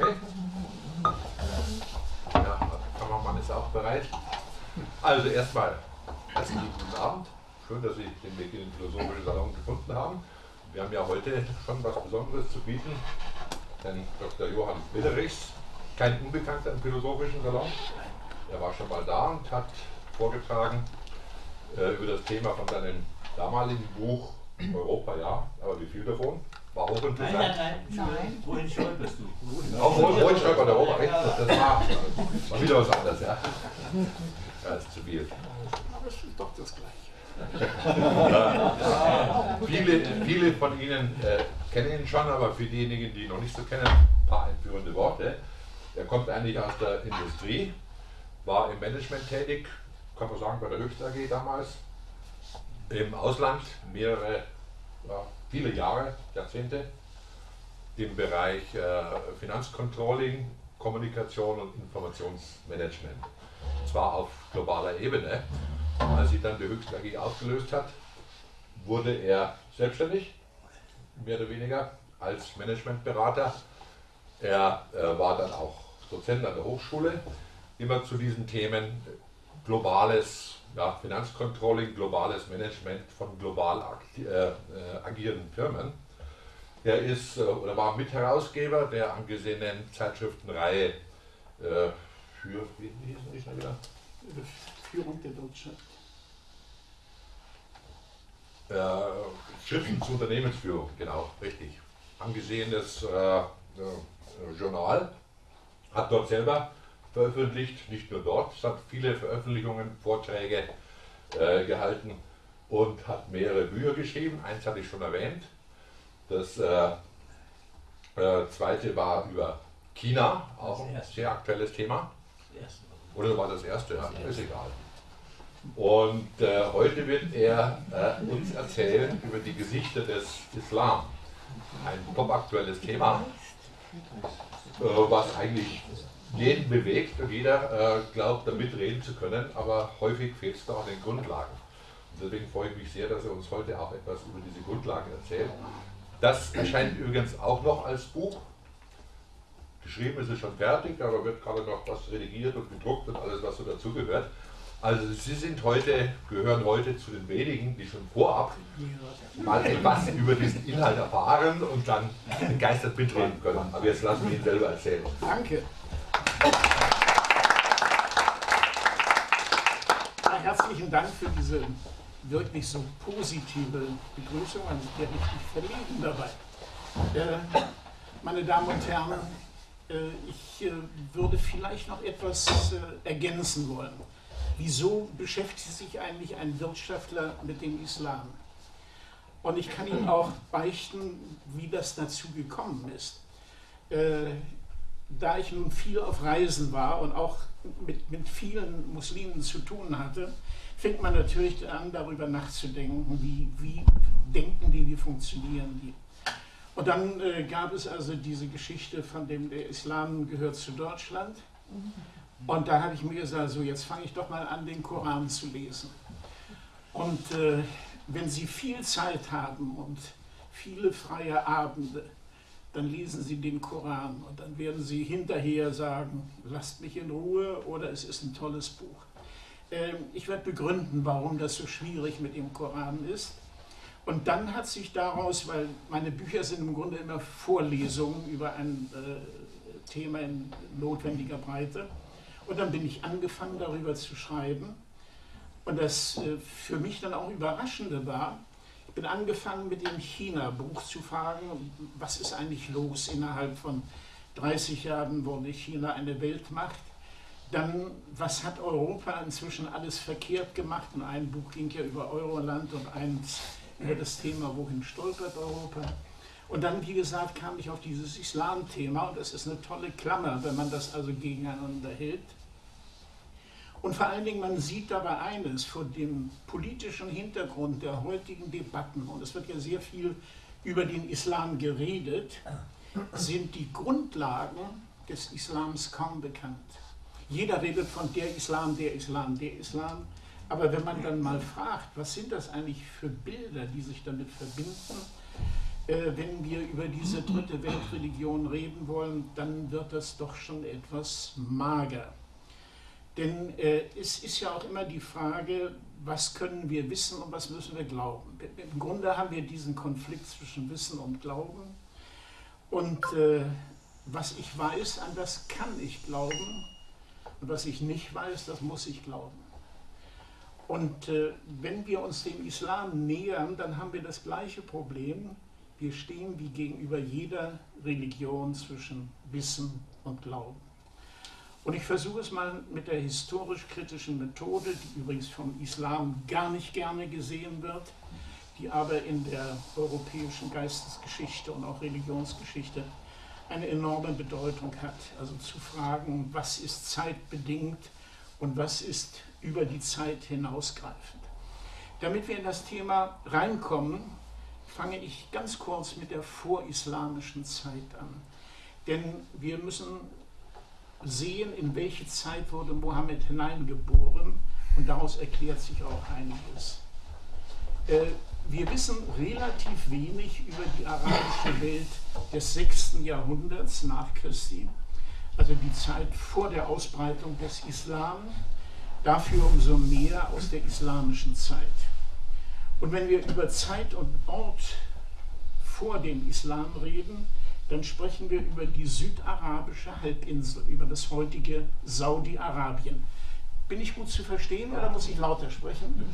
Okay. Ja, der Kameramann ist auch bereit. Also erstmal herzlichen guten Abend. Schön, dass Sie den Weg in den Philosophischen Salon gefunden haben. Wir haben ja heute schon was Besonderes zu bieten. Denn Dr. Johann Willerichs, kein Unbekannter im Philosophischen Salon. Er war schon mal da und hat vorgetragen äh, über das Thema von seinem damaligen Buch Europa, ja, aber wie viel davon? War hochinteressant. Nein, nein, nein. nein. Wohin stolperst du? Auch wohin stolpert der Europa, recht? Das, das war, war wieder was anderes, ja. Ja, ist zu viel. Aber es ist doch das Gleiche. viele, viele von Ihnen äh, kennen ihn schon, aber für diejenigen, die ihn noch nicht so kennen, ein paar einführende Worte. Er kommt eigentlich aus der Industrie, war im Management tätig, kann man sagen, bei der Höchst AG damals, im Ausland mehrere, ja, viele Jahre, Jahrzehnte, im Bereich äh, Finanzcontrolling, Kommunikation und Informationsmanagement. Und zwar auf globaler Ebene. Als sich dann die Höchst AG aufgelöst hat, wurde er selbstständig, mehr oder weniger, als Managementberater. Er äh, war dann auch Dozent an der Hochschule, immer zu diesen Themen globales ja, Finanzcontrolling, globales Management von global äh, äh, agierenden Firmen. Er ist äh, oder war Mitherausgeber der angesehenen Zeitschriftenreihe äh, für, wie hießen die schon wieder? Führung der Wirtschaft. Äh, Schriften zur Unternehmensführung, genau, richtig. Angesehenes äh, Journal, hat dort selber veröffentlicht, nicht nur dort, es hat viele Veröffentlichungen, Vorträge äh, gehalten und hat mehrere Bücher geschrieben. Eins hatte ich schon erwähnt. Das äh, äh, zweite war über China, auch ein sehr aktuelles Thema. Oder war das erste? Ja, ist egal. Und äh, heute wird er äh, uns erzählen über die Gesichter des Islam. Ein top aktuelles Thema, äh, was eigentlich jeden bewegt und jeder äh, glaubt, da mitreden zu können, aber häufig fehlt es da an den Grundlagen. Und deswegen freue ich mich sehr, dass er uns heute auch etwas über diese Grundlagen erzählt. Das erscheint übrigens auch noch als Buch. Geschrieben ist es schon fertig, aber wird gerade noch was redigiert und gedruckt und alles, was so dazugehört. Also Sie sind heute, gehören heute zu den wenigen, die schon vorab mal etwas über diesen Inhalt erfahren und dann begeistert mitreden können. Aber jetzt lassen wir ihn selber erzählen. Danke. Herzlichen Dank für diese wirklich so positive Begrüßung. Man ist ja richtig verlegen dabei. Äh, meine Damen und Herren, äh, ich äh, würde vielleicht noch etwas äh, ergänzen wollen. Wieso beschäftigt sich eigentlich ein Wirtschaftler mit dem Islam? Und ich kann Ihnen auch beichten, wie das dazu gekommen ist. Da ich nun viel auf Reisen war und auch mit, mit vielen Muslimen zu tun hatte, fängt man natürlich an, darüber nachzudenken, wie, wie denken die, wie funktionieren die. Und dann äh, gab es also diese Geschichte von dem, der Islam gehört zu Deutschland. Und da habe ich mir gesagt, so jetzt fange ich doch mal an, den Koran zu lesen. Und äh, wenn Sie viel Zeit haben und viele freie Abende, dann lesen Sie den Koran und dann werden Sie hinterher sagen, lasst mich in Ruhe oder es ist ein tolles Buch. Ähm, ich werde begründen, warum das so schwierig mit dem Koran ist. Und dann hat sich daraus, weil meine Bücher sind im Grunde immer Vorlesungen über ein äh, Thema in notwendiger Breite, und dann bin ich angefangen darüber zu schreiben. Und das äh, für mich dann auch Überraschende war, bin angefangen mit dem China-Buch zu fragen, was ist eigentlich los innerhalb von 30 Jahren wurde China eine Weltmacht. Dann, was hat Europa inzwischen alles verkehrt gemacht? Und ein Buch ging ja über Euroland und eins über das Thema, wohin stolpert Europa. Und dann, wie gesagt, kam ich auf dieses Islam-Thema und das ist eine tolle Klammer, wenn man das also gegeneinander hält. Und vor allen Dingen, man sieht dabei eines, vor dem politischen Hintergrund der heutigen Debatten, und es wird ja sehr viel über den Islam geredet, sind die Grundlagen des Islams kaum bekannt. Jeder redet von der Islam, der Islam, der Islam. Aber wenn man dann mal fragt, was sind das eigentlich für Bilder, die sich damit verbinden, äh, wenn wir über diese dritte Weltreligion reden wollen, dann wird das doch schon etwas mager. Denn äh, es ist ja auch immer die Frage, was können wir wissen und was müssen wir glauben. Im Grunde haben wir diesen Konflikt zwischen Wissen und Glauben. Und äh, was ich weiß, an das kann ich glauben. Und was ich nicht weiß, das muss ich glauben. Und äh, wenn wir uns dem Islam nähern, dann haben wir das gleiche Problem. Wir stehen wie gegenüber jeder Religion zwischen Wissen und Glauben. Und ich versuche es mal mit der historisch-kritischen Methode, die übrigens vom Islam gar nicht gerne gesehen wird, die aber in der europäischen Geistesgeschichte und auch Religionsgeschichte eine enorme Bedeutung hat. Also zu fragen, was ist zeitbedingt und was ist über die Zeit hinausgreifend. Damit wir in das Thema reinkommen, fange ich ganz kurz mit der vorislamischen Zeit an. Denn wir müssen sehen, in welche Zeit wurde Mohammed hineingeboren und daraus erklärt sich auch einiges. Äh, wir wissen relativ wenig über die arabische Welt des 6. Jahrhunderts nach Christi, also die Zeit vor der Ausbreitung des Islam, dafür umso mehr aus der islamischen Zeit. Und wenn wir über Zeit und Ort vor dem Islam reden, dann sprechen wir über die südarabische Halbinsel, über das heutige Saudi-Arabien. Bin ich gut zu verstehen oder muss ich lauter sprechen?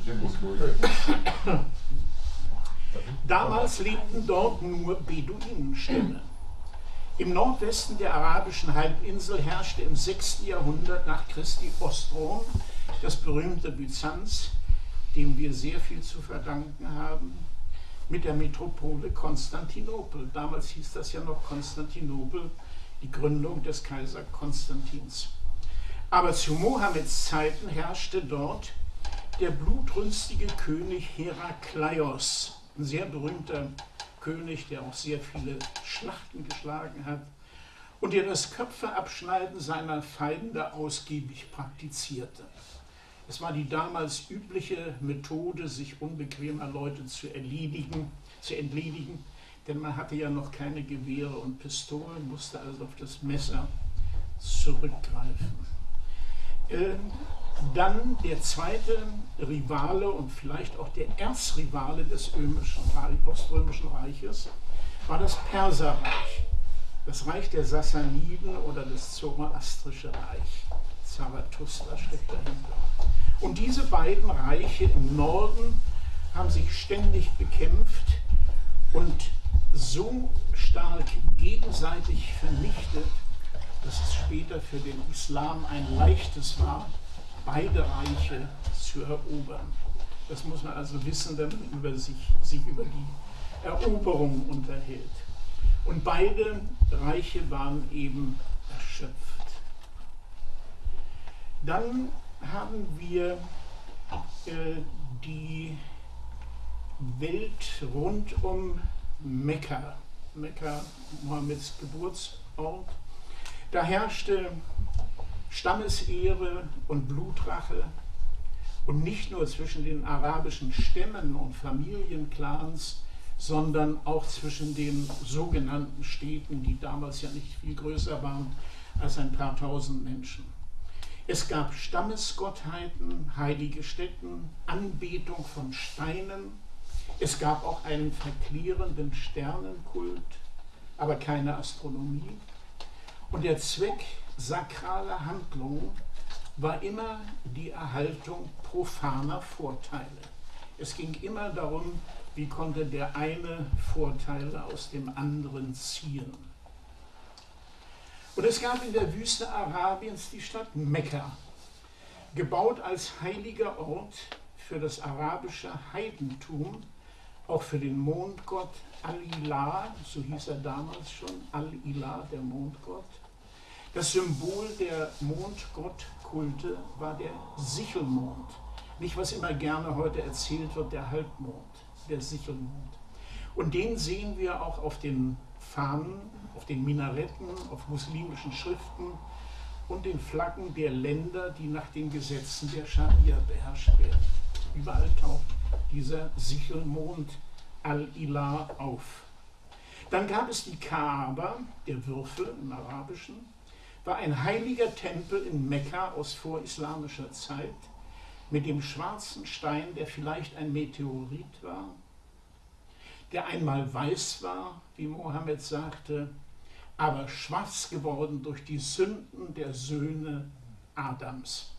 Damals lebten dort nur Beduinenstämme. Im Nordwesten der arabischen Halbinsel herrschte im 6. Jahrhundert nach Christi Ostrom das berühmte Byzanz, dem wir sehr viel zu verdanken haben, mit der Metropole Konstantinopel. Damals hieß das ja noch Konstantinopel, die Gründung des Kaiser Konstantins. Aber zu Mohammeds Zeiten herrschte dort der blutrünstige König Herakleios, ein sehr berühmter König, der auch sehr viele Schlachten geschlagen hat und der das Köpfeabschneiden seiner Feinde ausgiebig praktizierte. Es war die damals übliche Methode, sich unbequemer Leute zu erledigen, zu entledigen, denn man hatte ja noch keine Gewehre und Pistolen, musste also auf das Messer zurückgreifen. Ähm, dann der zweite Rivale und vielleicht auch der Erzrivale des Oströmischen Reiches war das Perserreich, das Reich der Sassaniden oder das Zoroastrische Reich. Zarathustra steckt dahinter. Und diese beiden Reiche im Norden haben sich ständig bekämpft und so stark gegenseitig vernichtet, dass es später für den Islam ein leichtes war, beide Reiche zu erobern. Das muss man also wissen, wenn man über sich, sich über die Eroberung unterhält. Und beide Reiche waren eben erschöpft. Dann haben wir äh, die Welt rund um Mekka, Mekka, Mohammeds Geburtsort. Da herrschte Stammesehre und Blutrache und nicht nur zwischen den arabischen Stämmen und Familienclans, sondern auch zwischen den sogenannten Städten, die damals ja nicht viel größer waren als ein paar tausend Menschen. Es gab Stammesgottheiten, heilige Stätten, Anbetung von Steinen. Es gab auch einen verklärenden Sternenkult, aber keine Astronomie. Und der Zweck sakraler Handlungen war immer die Erhaltung profaner Vorteile. Es ging immer darum, wie konnte der eine Vorteile aus dem anderen ziehen. Und es gab in der Wüste Arabiens die Stadt Mekka, gebaut als heiliger Ort für das arabische Heidentum, auch für den Mondgott Al-Ilah, so hieß er damals schon, Al-Ilah, der Mondgott. Das Symbol der Mondgottkulte war der Sichelmond, nicht was immer gerne heute erzählt wird, der Halbmond, der Sichelmond. Und den sehen wir auch auf den Fahnen auf den Minaretten, auf muslimischen Schriften und den Flaggen der Länder, die nach den Gesetzen der Scharia beherrscht werden. Überall taucht dieser Sichelmond Al-Ilah auf. Dann gab es die Kaaba, der Würfel im Arabischen, war ein heiliger Tempel in Mekka aus vorislamischer Zeit mit dem schwarzen Stein, der vielleicht ein Meteorit war, der einmal weiß war, wie Mohammed sagte, aber schwarz geworden durch die Sünden der Söhne Adams.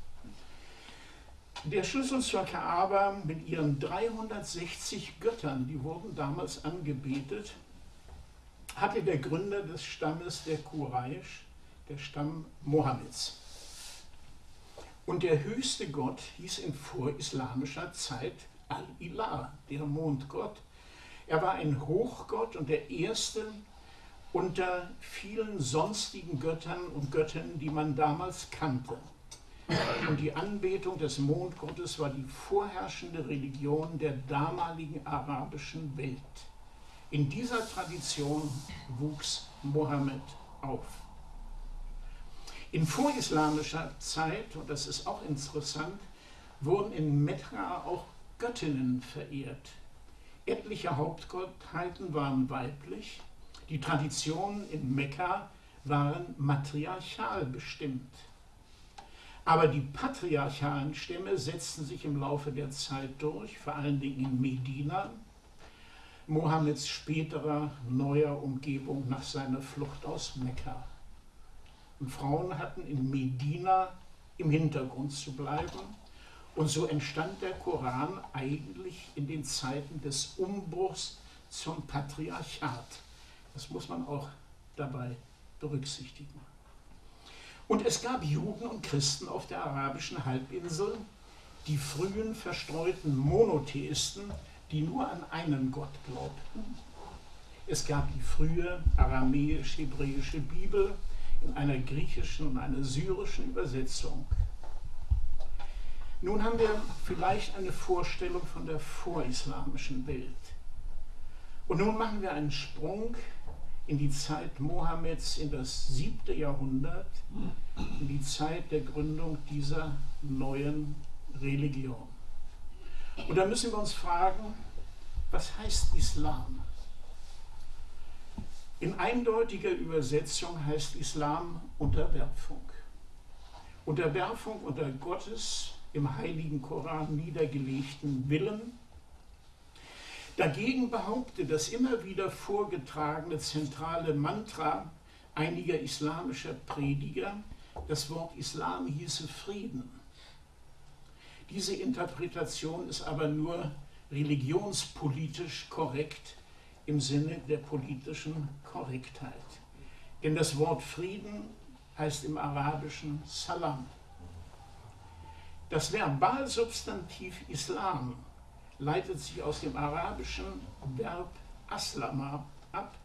Der Schlüssel zur Kaaba mit ihren 360 Göttern, die wurden damals angebetet, hatte der Gründer des Stammes der Quraysh, der Stamm Mohammeds. Und der höchste Gott hieß in vorislamischer Zeit Al-Ilah, der Mondgott. Er war ein Hochgott und der erste unter vielen sonstigen Göttern und Göttinnen, die man damals kannte. Und die Anbetung des Mondgottes war die vorherrschende Religion der damaligen arabischen Welt. In dieser Tradition wuchs Mohammed auf. In vorislamischer Zeit, und das ist auch interessant, wurden in Mekka auch Göttinnen verehrt. Etliche Hauptgottheiten waren weiblich. Die Traditionen in Mekka waren matriarchal bestimmt. Aber die patriarchalen Stämme setzten sich im Laufe der Zeit durch, vor allen Dingen in Medina, Mohammeds späterer neuer Umgebung nach seiner Flucht aus Mekka. Und Frauen hatten in Medina im Hintergrund zu bleiben. Und so entstand der Koran eigentlich in den Zeiten des Umbruchs zum Patriarchat. Das muss man auch dabei berücksichtigen. Und es gab Juden und Christen auf der arabischen Halbinsel, die frühen verstreuten Monotheisten, die nur an einen Gott glaubten. Es gab die frühe aramäisch-hebräische Bibel, in einer griechischen und einer syrischen Übersetzung. Nun haben wir vielleicht eine Vorstellung von der vorislamischen Welt. Und nun machen wir einen Sprung in die Zeit Mohammeds, in das siebte Jahrhundert, in die Zeit der Gründung dieser neuen Religion. Und da müssen wir uns fragen, was heißt Islam? In eindeutiger Übersetzung heißt Islam Unterwerfung. Unterwerfung unter Gottes im heiligen Koran niedergelegten Willen. Dagegen behauptet das immer wieder vorgetragene zentrale Mantra einiger islamischer Prediger, das Wort Islam hieße Frieden. Diese Interpretation ist aber nur religionspolitisch korrekt im Sinne der politischen Korrektheit. Denn das Wort Frieden heißt im Arabischen Salam. Das Verbalsubstantiv Islam leitet sich aus dem arabischen Verb Aslama ab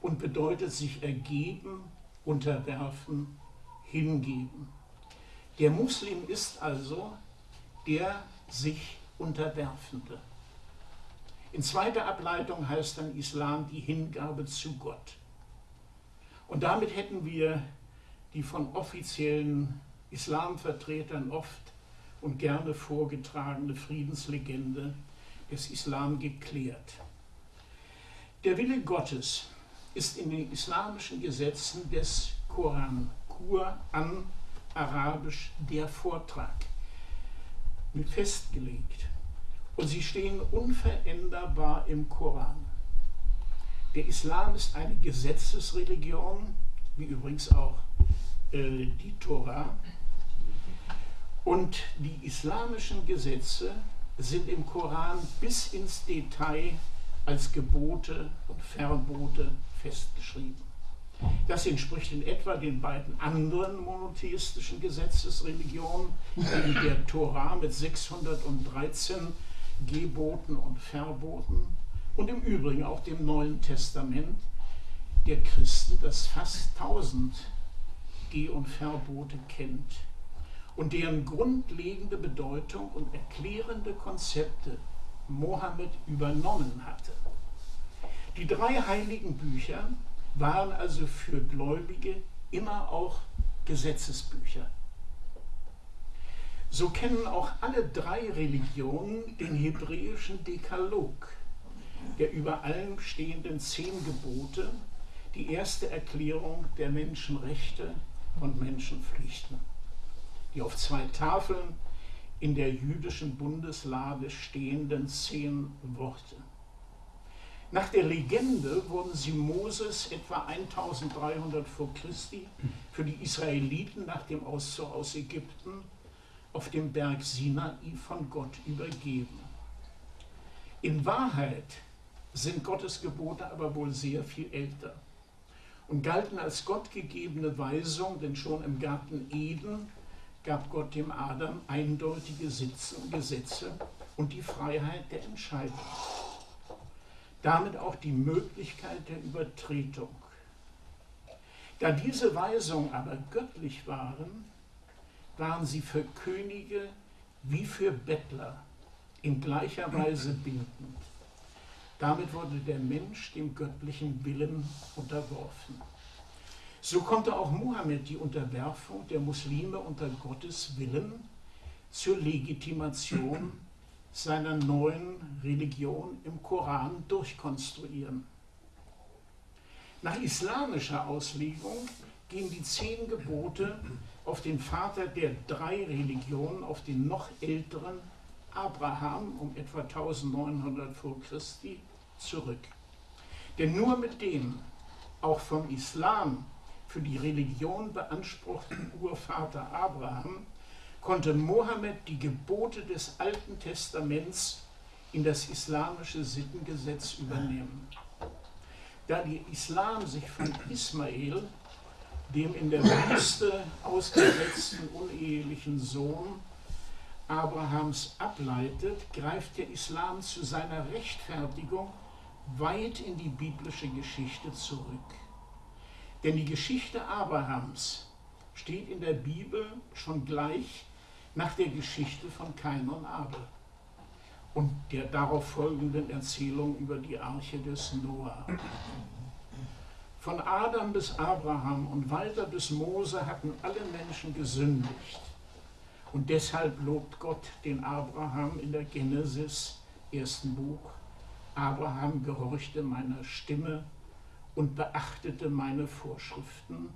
und bedeutet sich ergeben, unterwerfen, hingeben. Der Muslim ist also der sich Unterwerfende. In zweiter Ableitung heißt dann Islam die Hingabe zu Gott. Und damit hätten wir die von offiziellen Islamvertretern oft und gerne vorgetragene Friedenslegende des Islam geklärt. Der Wille Gottes ist in den islamischen Gesetzen des Koran, Quran, arabisch der Vortrag, festgelegt und sie stehen unveränderbar im Koran. Der Islam ist eine Gesetzesreligion, wie übrigens auch äh, die Tora. Und die islamischen Gesetze sind im Koran bis ins Detail als Gebote und Verbote festgeschrieben. Das entspricht in etwa den beiden anderen monotheistischen Gesetzesreligionen, der Tora mit 613 Geboten und Verboten und im Übrigen auch dem Neuen Testament der Christen, das fast tausend Geh- und Verbote kennt und deren grundlegende Bedeutung und erklärende Konzepte Mohammed übernommen hatte. Die drei heiligen Bücher waren also für Gläubige immer auch Gesetzesbücher. So kennen auch alle drei Religionen den hebräischen Dekalog, der über allem stehenden zehn Gebote die erste Erklärung der Menschenrechte und Menschenpflichten, die auf zwei Tafeln in der jüdischen Bundeslade stehenden zehn Worte. Nach der Legende wurden sie Moses etwa 1300 vor Christi für die Israeliten nach dem Auszug aus Ägypten auf dem Berg Sinai von Gott übergeben. In Wahrheit sind Gottes Gebote aber wohl sehr viel älter und galten als gottgegebene Weisung, denn schon im Garten Eden gab Gott dem Adam eindeutige Gesetze und die Freiheit der Entscheidung. Damit auch die Möglichkeit der Übertretung. Da diese Weisungen aber göttlich waren, waren sie für Könige wie für Bettler in gleicher Weise bindend. Damit wurde der Mensch dem göttlichen Willen unterworfen. So konnte auch Mohammed die Unterwerfung der Muslime unter Gottes Willen zur Legitimation seiner neuen Religion im Koran durchkonstruieren. Nach islamischer Auslegung gehen die zehn Gebote auf den Vater der drei Religionen, auf den noch älteren Abraham um etwa 1900 vor Christi zurück. Denn nur mit dem auch vom Islam für die Religion beanspruchten Urvater Abraham konnte Mohammed die Gebote des Alten Testaments in das islamische Sittengesetz übernehmen. Da der Islam sich von Ismael, dem in der Wüste ausgesetzten unehelichen Sohn, Abrahams ableitet, greift der Islam zu seiner Rechtfertigung weit in die biblische Geschichte zurück. Denn die Geschichte Abrahams steht in der Bibel schon gleich nach der Geschichte von Kain und Abel und der darauf folgenden Erzählung über die Arche des Noah. Von Adam bis Abraham und weiter bis Mose hatten alle Menschen gesündigt. Und deshalb lobt Gott den Abraham in der Genesis, ersten Buch. Abraham gehorchte meiner Stimme und beachtete meine Vorschriften,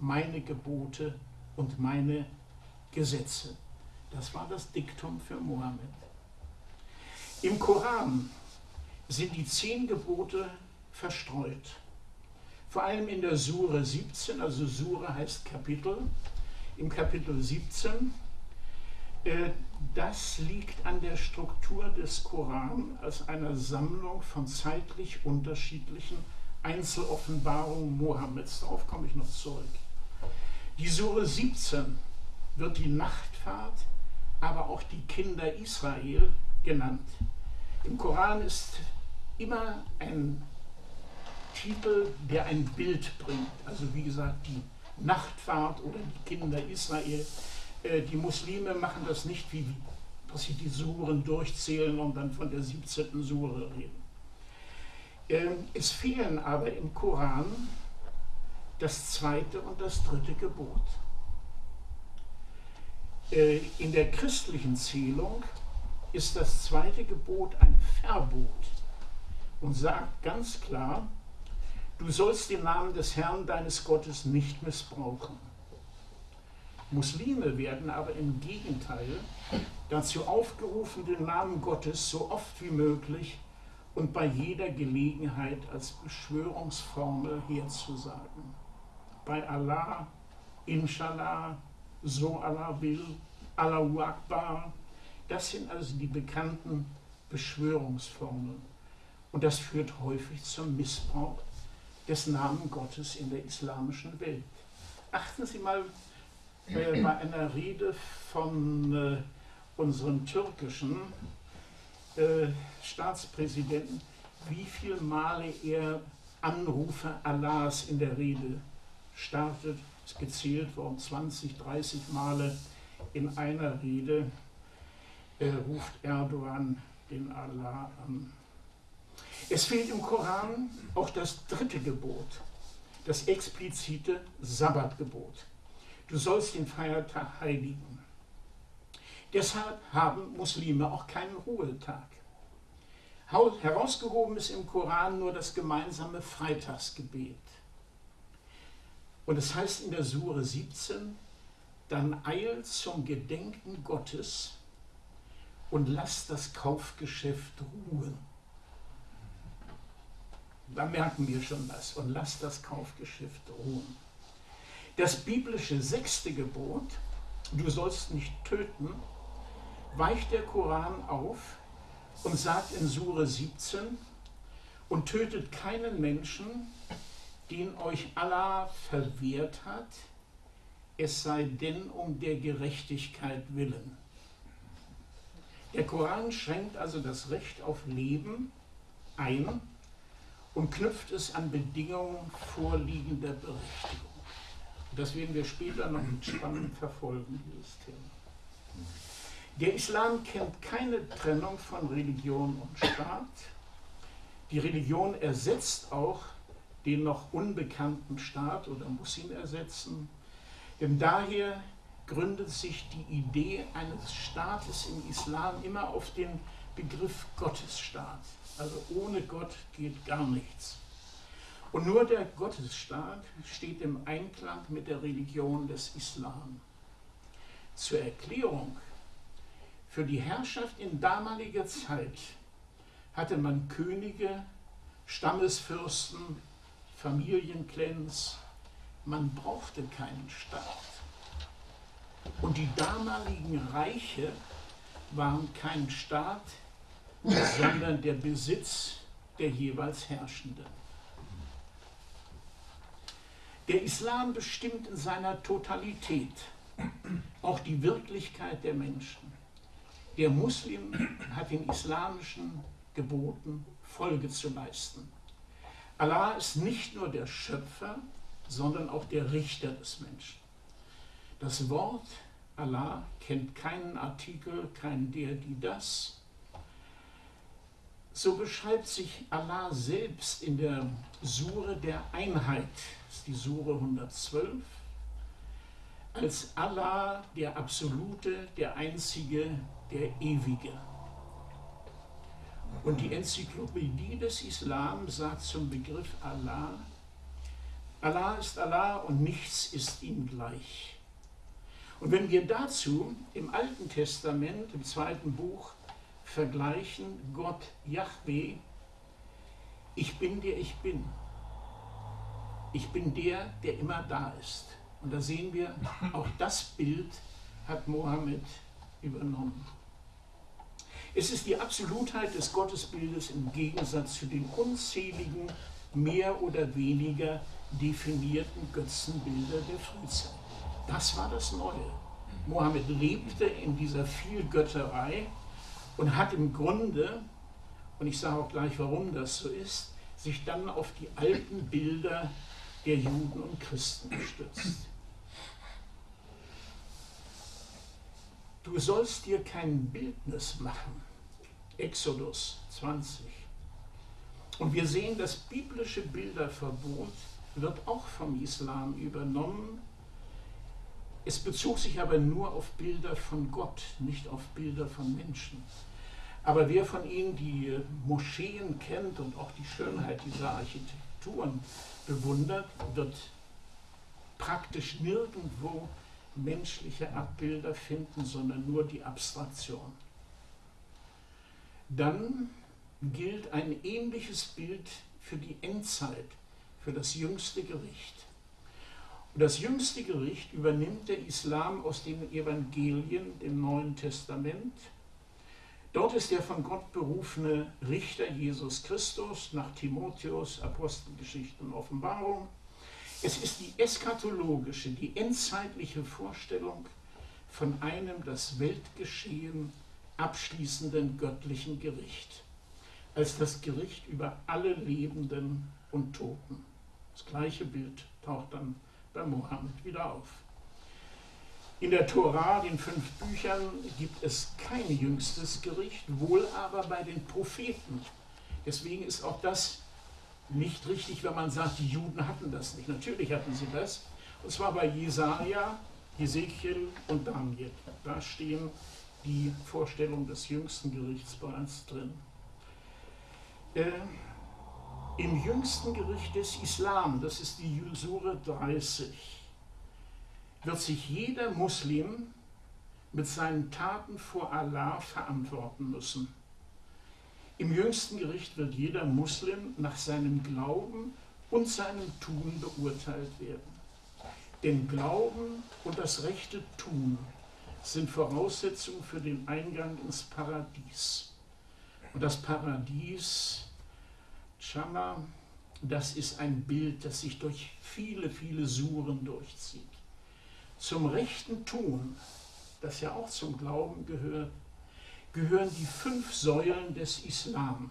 meine Gebote und meine Gesetze. Das war das Diktum für Mohammed. Im Koran sind die zehn Gebote verstreut. Vor allem in der Sure 17, also Sure heißt Kapitel, im Kapitel 17 äh, das liegt an der Struktur des Koran als einer Sammlung von zeitlich unterschiedlichen Einzeloffenbarungen Mohammeds. Darauf komme ich noch zurück. Die Sure 17 wird die Nachtfahrt, aber auch die Kinder Israel genannt. Im Koran ist immer ein Titel, der ein Bild bringt. Also wie gesagt, die Nachtfahrt oder die Kinder Israel äh, die Muslime machen das nicht, wie, dass sie die Suren durchzählen und dann von der 17. Sure reden. Ähm, es fehlen aber im Koran das zweite und das dritte Gebot. Äh, in der christlichen Zählung ist das zweite Gebot ein Verbot und sagt ganz klar, du sollst den Namen des Herrn deines Gottes nicht missbrauchen. Muslime werden aber im Gegenteil dazu aufgerufen, den Namen Gottes so oft wie möglich und bei jeder Gelegenheit als Beschwörungsformel herzusagen. Bei Allah, Inshallah, so Allah will, Allahu Akbar, das sind also die bekannten Beschwörungsformeln. Und das führt häufig zum Missbrauch des Namen Gottes in der islamischen Welt. Achten Sie mal äh, bei einer Rede von äh, unserem türkischen äh, Staatspräsidenten, wie viele Male er Anrufe Allahs in der Rede startet. Es gezählt worden 20, 30 Male in einer Rede äh, ruft Erdogan den Allah an. Es fehlt im Koran auch das dritte Gebot, das explizite Sabbatgebot. Du sollst den Feiertag heiligen. Deshalb haben Muslime auch keinen Ruhetag. Herausgehoben ist im Koran nur das gemeinsame Freitagsgebet. Und es heißt in der Sure 17, dann eilt zum Gedenken Gottes und lasst das Kaufgeschäft ruhen. Da merken wir schon was. Und lasst das Kaufgeschäft ruhen. Das biblische sechste Gebot, du sollst nicht töten, weicht der Koran auf und sagt in Sure 17, und tötet keinen Menschen, den euch Allah verwehrt hat, es sei denn um der Gerechtigkeit willen. Der Koran schränkt also das Recht auf Leben ein und knüpft es an Bedingungen vorliegender Berechtigung. Das werden wir später noch mit Spannung verfolgen, dieses Thema. Der Islam kennt keine Trennung von Religion und Staat. Die Religion ersetzt auch den noch unbekannten Staat oder muss ihn ersetzen. Denn daher gründet sich die Idee eines Staates im Islam immer auf den Begriff Gottesstaat. Also ohne Gott geht gar nichts. Und nur der Gottesstaat steht im Einklang mit der Religion des Islam. Zur Erklärung, für die Herrschaft in damaliger Zeit hatte man Könige, Stammesfürsten, Familienclans, man brauchte keinen Staat. Und die damaligen Reiche waren kein Staat, sondern der Besitz der jeweils Herrschenden. Der Islam bestimmt in seiner Totalität auch die Wirklichkeit der Menschen. Der Muslim hat den islamischen Geboten Folge zu leisten. Allah ist nicht nur der Schöpfer, sondern auch der Richter des Menschen. Das Wort Allah kennt keinen Artikel, kein der, die, das. So beschreibt sich Allah selbst in der Sure der Einheit, das ist die Sure 112, als Allah der Absolute, der Einzige, der Ewige. Und die Enzyklopädie des Islam sagt zum Begriff Allah, Allah ist Allah und nichts ist ihm gleich. Und wenn wir dazu im Alten Testament, im zweiten Buch, vergleichen Gott Yahweh, ich bin der ich bin. Ich bin der, der immer da ist. Und da sehen wir, auch das Bild hat Mohammed übernommen. Es ist die Absolutheit des Gottesbildes im Gegensatz zu den unzähligen, mehr oder weniger definierten Götzenbilder der Frühzeit. Das war das Neue. Mohammed lebte in dieser Vielgötterei und hat im Grunde, und ich sage auch gleich, warum das so ist, sich dann auf die alten Bilder der Juden und Christen gestützt. Du sollst dir kein Bildnis machen. Exodus 20. Und wir sehen, das biblische Bilderverbot wird auch vom Islam übernommen. Es bezog sich aber nur auf Bilder von Gott, nicht auf Bilder von Menschen. Aber wer von Ihnen die Moscheen kennt und auch die Schönheit dieser Architekturen bewundert, wird praktisch nirgendwo menschliche Abbilder finden, sondern nur die Abstraktion. Dann gilt ein ähnliches Bild für die Endzeit, für das jüngste Gericht. Und das jüngste Gericht übernimmt der Islam aus den Evangelien, dem Neuen Testament. Dort ist der von Gott berufene Richter Jesus Christus nach Timotheus, Apostelgeschichte und Offenbarung es ist die eschatologische, die endzeitliche Vorstellung von einem das Weltgeschehen abschließenden göttlichen Gericht, als das Gericht über alle Lebenden und Toten. Das gleiche Bild taucht dann bei Mohammed wieder auf. In der Tora, den fünf Büchern, gibt es kein jüngstes Gericht, wohl aber bei den Propheten. Deswegen ist auch das nicht richtig, wenn man sagt, die Juden hatten das nicht. Natürlich hatten sie das. Und zwar bei Jesaja, Ezekiel und Daniel. Da stehen die Vorstellungen des jüngsten Gerichts bereits drin. Äh, Im jüngsten Gericht des Islam, das ist die Sure 30, wird sich jeder Muslim mit seinen Taten vor Allah verantworten müssen. Im jüngsten Gericht wird jeder Muslim nach seinem Glauben und seinem Tun beurteilt werden. Denn Glauben und das rechte Tun sind Voraussetzungen für den Eingang ins Paradies. Und das Paradies, Chama, das ist ein Bild, das sich durch viele, viele Suren durchzieht. Zum rechten Tun, das ja auch zum Glauben gehört, gehören die fünf Säulen des Islam,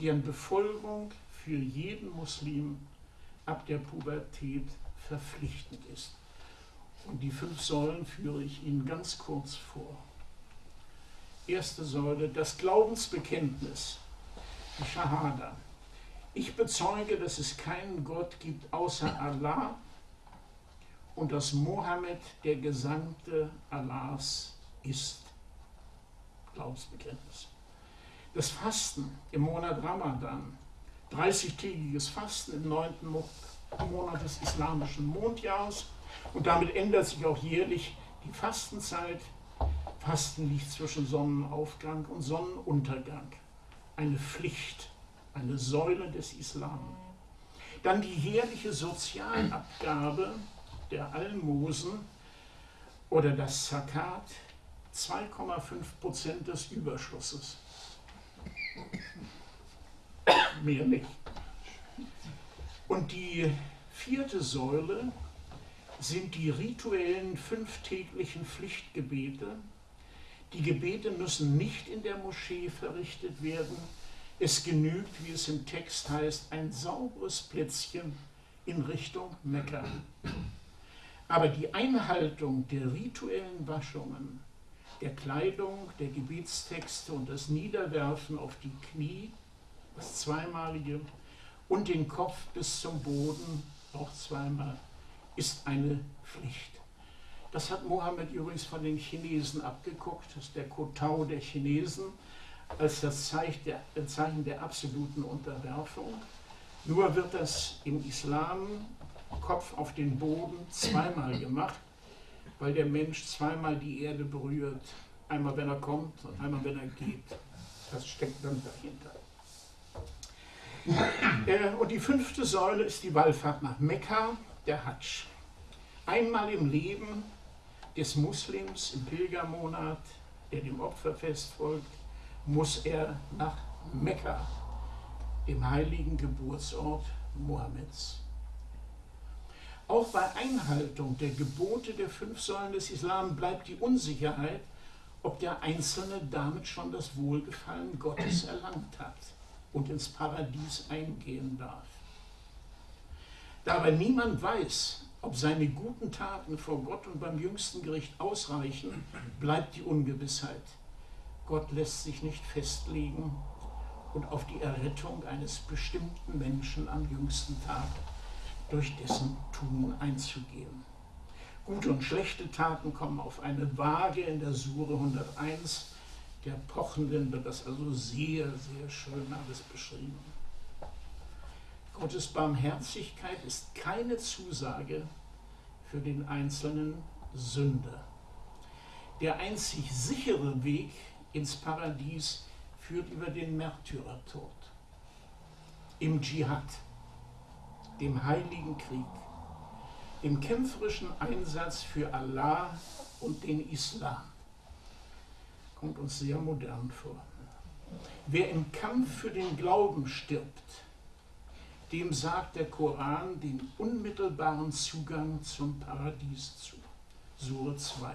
deren Befolgung für jeden Muslim ab der Pubertät verpflichtend ist. Und die fünf Säulen führe ich Ihnen ganz kurz vor. Erste Säule, das Glaubensbekenntnis, die Shahada. Ich bezeuge, dass es keinen Gott gibt außer Allah und dass Mohammed der Gesandte Allahs ist. Glaubensbekenntnis. Das Fasten im Monat Ramadan, 30-tägiges Fasten im neunten Monat des islamischen Mondjahres und damit ändert sich auch jährlich die Fastenzeit. Fasten liegt zwischen Sonnenaufgang und Sonnenuntergang. Eine Pflicht, eine Säule des Islam. Dann die jährliche Sozialabgabe der Almosen oder das Zakat, 2,5 Prozent des Überschusses. Mehr nicht. Und die vierte Säule sind die rituellen fünftäglichen Pflichtgebete. Die Gebete müssen nicht in der Moschee verrichtet werden. Es genügt, wie es im Text heißt, ein sauberes Plätzchen in Richtung Mekka. Aber die Einhaltung der rituellen Waschungen, der Kleidung, der Gebetstexte und das Niederwerfen auf die Knie, das zweimalige, und den Kopf bis zum Boden, auch zweimal, ist eine Pflicht. Das hat Mohammed übrigens von den Chinesen abgeguckt, das ist der Kotau der Chinesen, als das Zeichen der, Zeichen der absoluten Unterwerfung. Nur wird das im Islam Kopf auf den Boden zweimal gemacht, weil der Mensch zweimal die Erde berührt. Einmal, wenn er kommt und einmal, wenn er geht. Das steckt dann dahinter. Äh, und die fünfte Säule ist die Wallfahrt nach Mekka der Hadsch. Einmal im Leben des Muslims im Pilgermonat, der dem Opferfest folgt, muss er nach Mekka, dem heiligen Geburtsort Mohammeds. Auch bei Einhaltung der Gebote der fünf Säulen des Islam bleibt die Unsicherheit, ob der Einzelne damit schon das Wohlgefallen Gottes erlangt hat und ins Paradies eingehen darf. Da aber niemand weiß, ob seine guten Taten vor Gott und beim jüngsten Gericht ausreichen, bleibt die Ungewissheit. Gott lässt sich nicht festlegen und auf die Errettung eines bestimmten Menschen am jüngsten Tag durch dessen Tun einzugehen. Gute und schlechte Taten kommen auf eine Waage in der Sure 101. Der Pochenden wird das also sehr, sehr schön alles beschrieben. Gottes Barmherzigkeit ist keine Zusage für den einzelnen Sünder. Der einzig sichere Weg ins Paradies führt über den Märtyrertod. Im Dschihad, dem heiligen Krieg, dem kämpferischen Einsatz für Allah und den Islam. Kommt uns sehr modern vor. Wer im Kampf für den Glauben stirbt, dem sagt der Koran den unmittelbaren Zugang zum Paradies zu. Sure 2.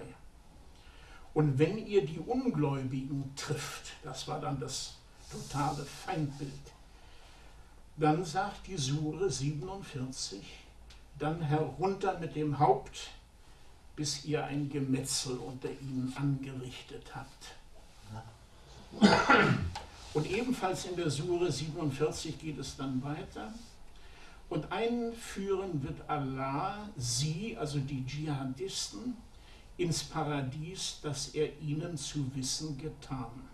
Und wenn ihr die Ungläubigen trifft, das war dann das totale Feindbild, dann sagt die Sure 47, dann herunter mit dem Haupt, bis ihr ein Gemetzel unter ihnen angerichtet habt. Und ebenfalls in der Sure 47 geht es dann weiter. Und einführen wird Allah sie, also die Dschihadisten, ins Paradies, das er ihnen zu wissen getan.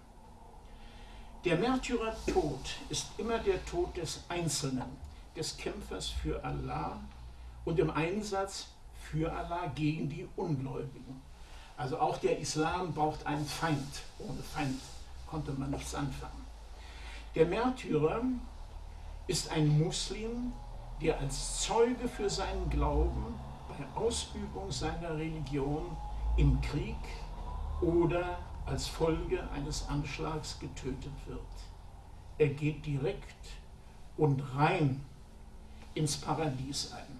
Der Märtyrertod ist immer der Tod des Einzelnen, des Kämpfers für Allah und im Einsatz für Allah gegen die Ungläubigen. Also auch der Islam braucht einen Feind. Ohne Feind konnte man nichts anfangen. Der Märtyrer ist ein Muslim, der als Zeuge für seinen Glauben bei Ausübung seiner Religion im Krieg oder als Folge eines Anschlags getötet wird. Er geht direkt und rein ins Paradies ein.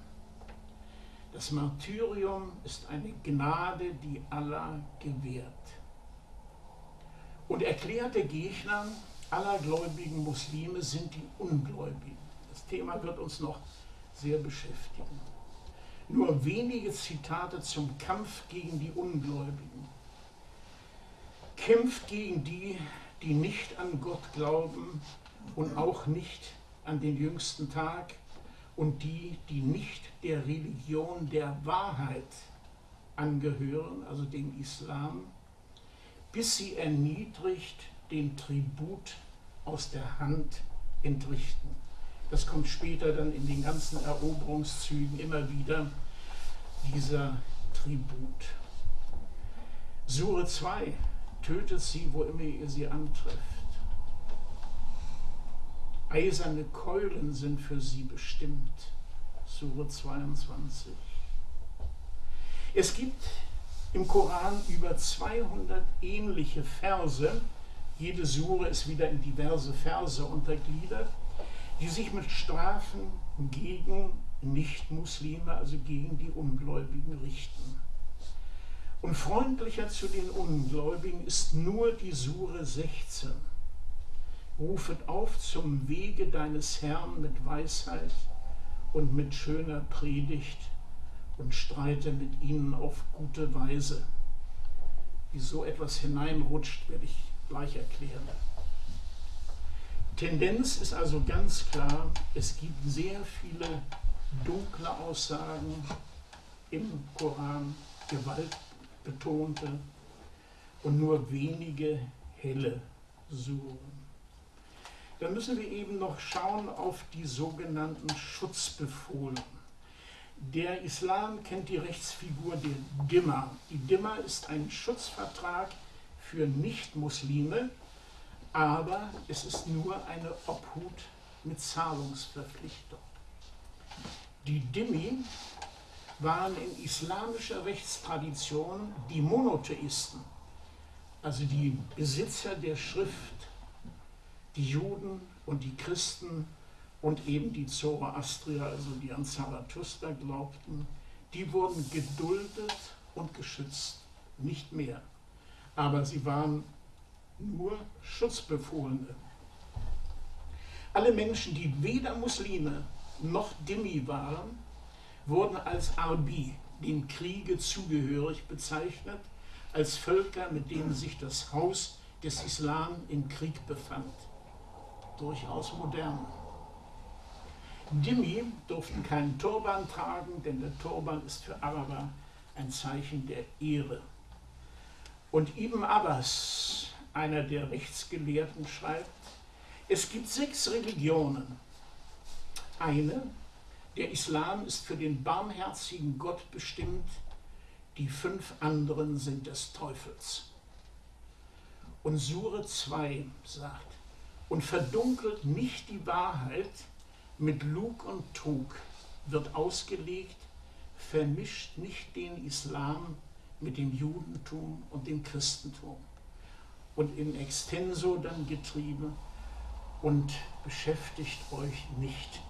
Das Martyrium ist eine Gnade, die Allah gewährt. Und erklärte Gegner aller gläubigen Muslime sind die Ungläubigen. Das Thema wird uns noch sehr beschäftigen. Nur wenige Zitate zum Kampf gegen die Ungläubigen. Kämpft gegen die, die nicht an Gott glauben und auch nicht an den jüngsten Tag und die, die nicht der Religion der Wahrheit angehören, also dem Islam, bis sie erniedrigt den Tribut aus der Hand entrichten. Das kommt später dann in den ganzen Eroberungszügen immer wieder, dieser Tribut. Sure 2, tötet sie, wo immer ihr sie antrefft. Eiserne Keulen sind für sie bestimmt. Sure 22. Es gibt im Koran über 200 ähnliche Verse. Jede Sure ist wieder in diverse Verse untergliedert, die sich mit Strafen gegen Nichtmuslime, also gegen die Ungläubigen richten. Und freundlicher zu den Ungläubigen ist nur die Sure 16 rufet auf zum Wege deines Herrn mit Weisheit und mit schöner Predigt und streite mit ihnen auf gute Weise. Wie so etwas hineinrutscht, werde ich gleich erklären. Tendenz ist also ganz klar, es gibt sehr viele dunkle Aussagen im Koran, gewaltbetonte und nur wenige helle Suren dann müssen wir eben noch schauen auf die sogenannten Schutzbefohlen. Der Islam kennt die Rechtsfigur der Dimma. Die Dimma ist ein Schutzvertrag für Nichtmuslime, aber es ist nur eine Obhut mit Zahlungsverpflichtung. Die Dhimmi waren in islamischer Rechtstradition die Monotheisten, also die Besitzer der Schrift die Juden und die Christen und eben die Zoroastrier, also die an Zarathustra glaubten, die wurden geduldet und geschützt, nicht mehr. Aber sie waren nur Schutzbefohlene. Alle Menschen, die weder Muslime noch Dhimmi waren, wurden als Arbi, dem Kriege zugehörig bezeichnet, als Völker, mit denen sich das Haus des Islam im Krieg befand durchaus modern. Dhimmi durften keinen Turban tragen, denn der Turban ist für Araber ein Zeichen der Ehre. Und Ibn Abbas, einer der Rechtsgelehrten, schreibt, es gibt sechs Religionen. Eine, der Islam ist für den barmherzigen Gott bestimmt, die fünf anderen sind des Teufels. Und Sure 2 sagt, und verdunkelt nicht die Wahrheit mit Lug und Trug, wird ausgelegt, vermischt nicht den Islam mit dem Judentum und dem Christentum und in extenso dann getrieben und beschäftigt euch nicht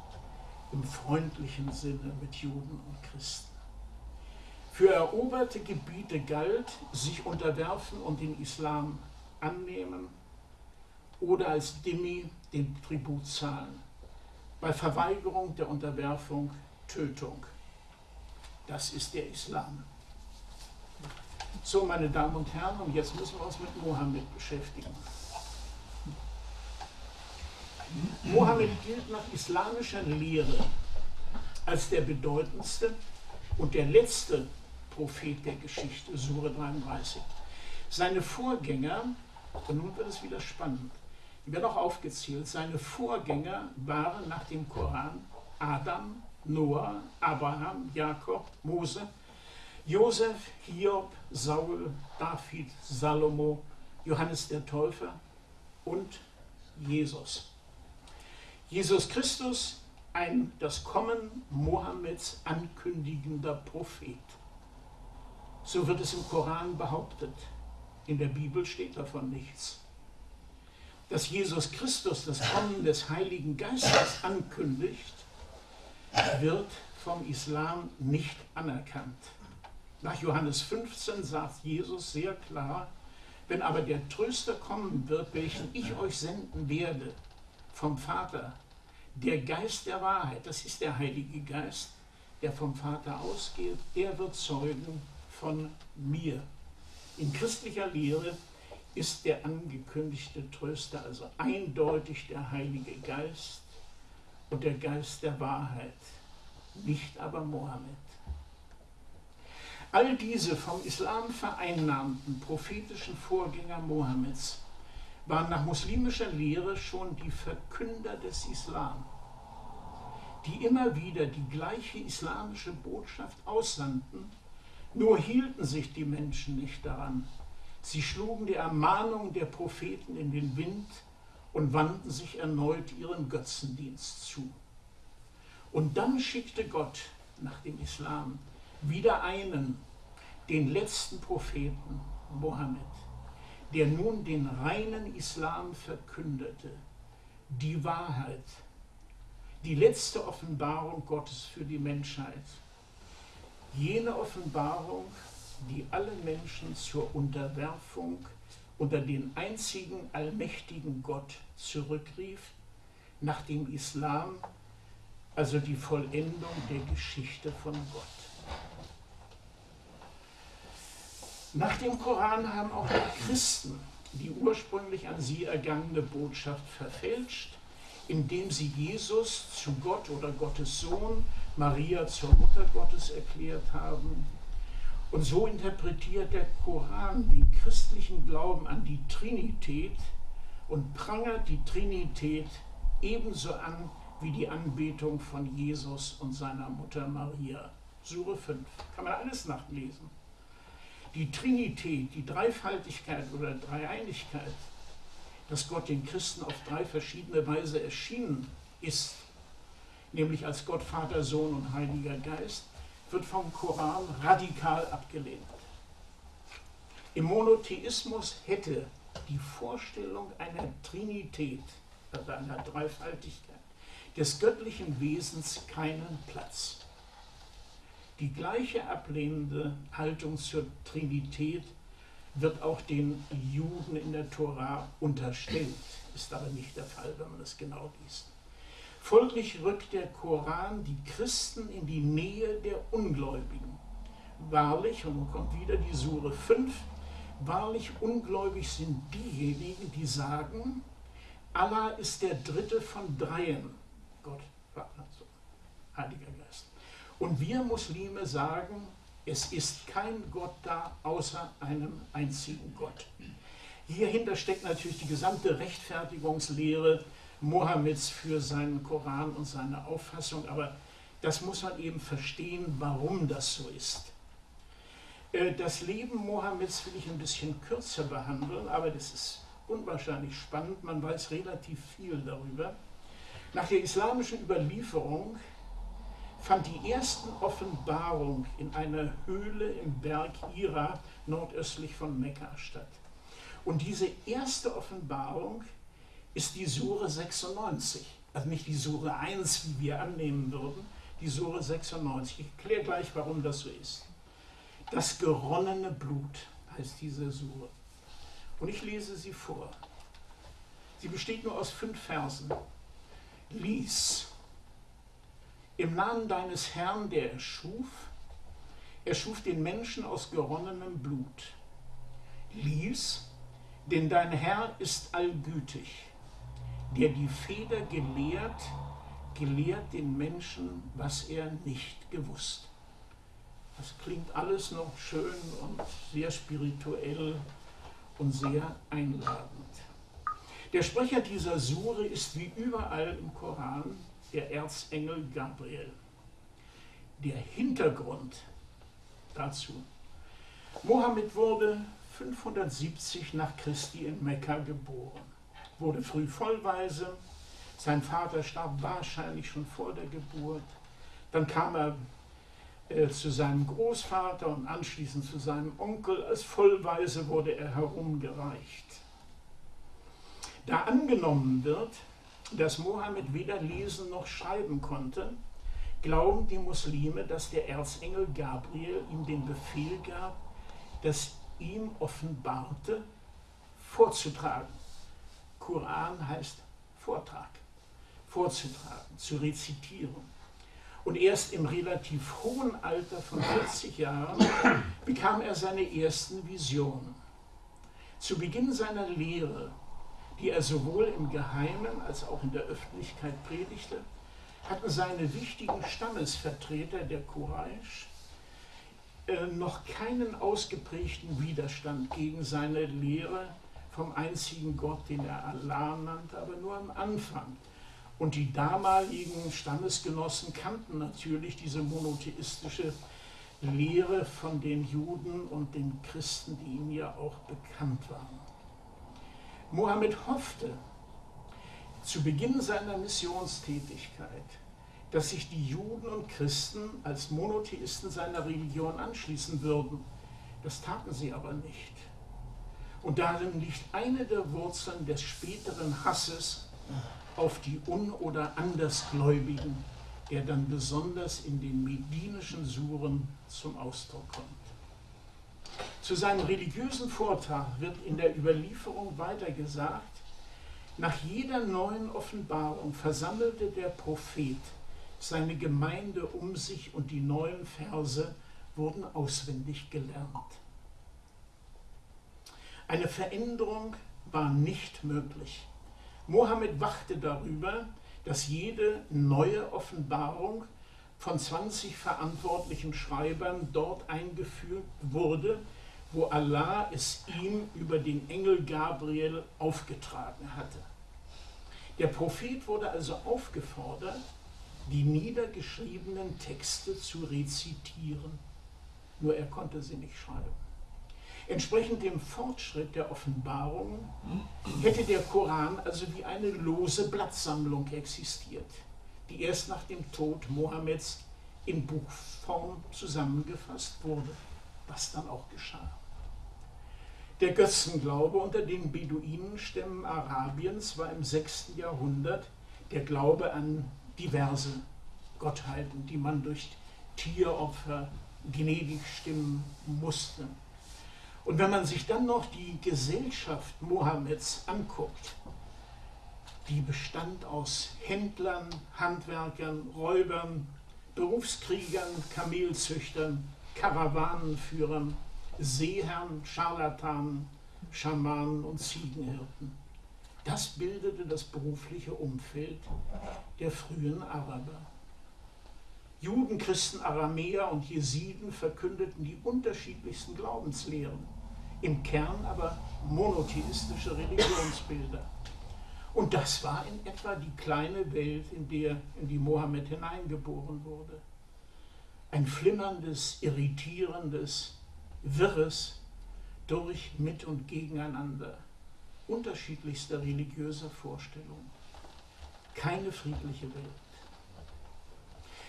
im freundlichen Sinne mit Juden und Christen. Für eroberte Gebiete galt, sich unterwerfen und den Islam annehmen oder als Dhimmi den Tribut zahlen. Bei Verweigerung der Unterwerfung Tötung. Das ist der Islam. So, meine Damen und Herren, und jetzt müssen wir uns mit Mohammed beschäftigen. Mohammed gilt nach islamischer Lehre als der bedeutendste und der letzte Prophet der Geschichte, Sure 33. Seine Vorgänger, und nun wird es wieder spannend, die werden auch aufgezählt. Seine Vorgänger waren nach dem Koran Adam, Noah, Abraham, Jakob, Mose, Josef, Hiob, Saul, David, Salomo, Johannes der Täufer und Jesus. Jesus Christus, ein das Kommen Mohammeds ankündigender Prophet. So wird es im Koran behauptet. In der Bibel steht davon nichts. Dass Jesus Christus das Kommen des Heiligen Geistes ankündigt, wird vom Islam nicht anerkannt. Nach Johannes 15 sagt Jesus sehr klar, wenn aber der Tröster kommen wird, welchen ich euch senden werde vom Vater, der Geist der Wahrheit, das ist der Heilige Geist, der vom Vater ausgeht, der wird zeugen von mir. In christlicher Lehre ist der angekündigte Tröster also eindeutig der Heilige Geist und der Geist der Wahrheit, nicht aber Mohammed. All diese vom Islam vereinnahmten prophetischen Vorgänger Mohammeds waren nach muslimischer Lehre schon die Verkünder des Islam, die immer wieder die gleiche islamische Botschaft aussandten, nur hielten sich die Menschen nicht daran. Sie schlugen die Ermahnung der Propheten in den Wind und wandten sich erneut ihrem Götzendienst zu. Und dann schickte Gott nach dem Islam wieder einen, den letzten Propheten, Mohammed, der nun den reinen Islam verkündete, die Wahrheit, die letzte Offenbarung Gottes für die Menschheit. Jene Offenbarung, die alle Menschen zur Unterwerfung unter den einzigen allmächtigen Gott zurückrief, nach dem Islam, also die Vollendung der Geschichte von Gott. Nach dem Koran haben auch die Christen die ursprünglich an sie ergangene Botschaft verfälscht, indem sie Jesus zu Gott oder Gottes Sohn, Maria zur Mutter Gottes erklärt haben. Und so interpretiert der Koran den christlichen Glauben an die Trinität und prangert die Trinität ebenso an wie die Anbetung von Jesus und seiner Mutter Maria. Sure 5. Kann man alles nachlesen die Trinität, die Dreifaltigkeit oder Dreieinigkeit, dass Gott den Christen auf drei verschiedene Weise erschienen ist, nämlich als Gott, Vater, Sohn und Heiliger Geist, wird vom Koran radikal abgelehnt. Im Monotheismus hätte die Vorstellung einer Trinität, also einer Dreifaltigkeit, des göttlichen Wesens keinen Platz. Die gleiche ablehnende Haltung zur Trinität wird auch den Juden in der Tora unterstellt, ist aber nicht der Fall, wenn man es genau liest. Folglich rückt der Koran die Christen in die Nähe der Ungläubigen. Wahrlich, und nun kommt wieder die Sure 5, wahrlich ungläubig sind diejenigen, die sagen, Allah ist der dritte von dreien. Gott, Vater, Heiliger Geist. Und wir Muslime sagen, es ist kein Gott da außer einem einzigen Gott. Hierhinter steckt natürlich die gesamte Rechtfertigungslehre Mohammeds für seinen Koran und seine Auffassung, aber das muss man eben verstehen, warum das so ist. Äh, das Leben Mohammeds will ich ein bisschen kürzer behandeln, aber das ist unwahrscheinlich spannend, man weiß relativ viel darüber. Nach der islamischen Überlieferung fand die ersten Offenbarung in einer Höhle im Berg Ira nordöstlich von Mekka statt. Und diese erste Offenbarung ist die Sure 96, also nicht die Sure 1, wie wir annehmen würden, die Sure 96. Ich erkläre gleich, warum das so ist. Das geronnene Blut heißt diese Sure. Und ich lese sie vor. Sie besteht nur aus fünf Versen. Lies im Namen deines Herrn, der erschuf, erschuf den Menschen aus geronnenem Blut. Lies, denn dein Herr ist allgütig, der die Feder gelehrt, gelehrt den Menschen, was er nicht gewusst. Das klingt alles noch schön und sehr spirituell und sehr einladend. Der Sprecher dieser Sure ist wie überall im Koran der Erzengel Gabriel. Der Hintergrund dazu. Mohammed wurde 570 nach Christi in Mekka geboren, wurde früh vollweise, sein Vater starb wahrscheinlich schon vor der Geburt, dann kam er äh, zu seinem Großvater und anschließend zu seinem Onkel, als Vollweise wurde er herumgereicht. Da angenommen wird, dass Mohammed weder lesen noch schreiben konnte, glauben die Muslime, dass der Erzengel Gabriel ihm den Befehl gab, das ihm offenbarte, vorzutragen. Koran heißt Vortrag, vorzutragen, zu rezitieren. Und erst im relativ hohen Alter von 40 Jahren bekam er seine ersten Visionen. Zu Beginn seiner Lehre, die er sowohl im Geheimen als auch in der Öffentlichkeit predigte, hatten seine wichtigen Stammesvertreter der Quraysh äh, noch keinen ausgeprägten Widerstand gegen seine Lehre vom einzigen Gott, den er Allah nannte, aber nur am Anfang. Und die damaligen Stammesgenossen kannten natürlich diese monotheistische Lehre von den Juden und den Christen, die ihm ja auch bekannt waren. Mohammed hoffte zu Beginn seiner Missionstätigkeit, dass sich die Juden und Christen als Monotheisten seiner Religion anschließen würden. Das taten sie aber nicht. Und darin liegt eine der Wurzeln des späteren Hasses auf die Un- oder Andersgläubigen, der dann besonders in den medinischen Suren zum Ausdruck kommt. Zu seinem religiösen Vortrag wird in der Überlieferung weiter gesagt, nach jeder neuen Offenbarung versammelte der Prophet seine Gemeinde um sich und die neuen Verse wurden auswendig gelernt. Eine Veränderung war nicht möglich. Mohammed wachte darüber, dass jede neue Offenbarung von 20 verantwortlichen Schreibern dort eingeführt wurde, wo Allah es ihm über den Engel Gabriel aufgetragen hatte. Der Prophet wurde also aufgefordert, die niedergeschriebenen Texte zu rezitieren, nur er konnte sie nicht schreiben. Entsprechend dem Fortschritt der Offenbarung hätte der Koran also wie eine lose Blattsammlung existiert, die erst nach dem Tod Mohammeds in Buchform zusammengefasst wurde, was dann auch geschah. Der Götzenglaube unter den Beduinenstämmen Arabiens war im 6. Jahrhundert der Glaube an diverse Gottheiten, die man durch Tieropfer gnädig stimmen musste. Und wenn man sich dann noch die Gesellschaft Mohammeds anguckt, die bestand aus Händlern, Handwerkern, Räubern, Berufskriegern, Kamelzüchtern, Karawanenführern, Seeherren, Scharlatanen, Schamanen und Ziegenhirten. Das bildete das berufliche Umfeld der frühen Araber. Juden, Christen, Aramäer und Jesiden verkündeten die unterschiedlichsten Glaubenslehren, im Kern aber monotheistische Religionsbilder. Und das war in etwa die kleine Welt, in, der, in die Mohammed hineingeboren wurde. Ein flimmerndes, irritierendes, wirres durch, mit und gegeneinander unterschiedlichster religiöser Vorstellungen. Keine friedliche Welt.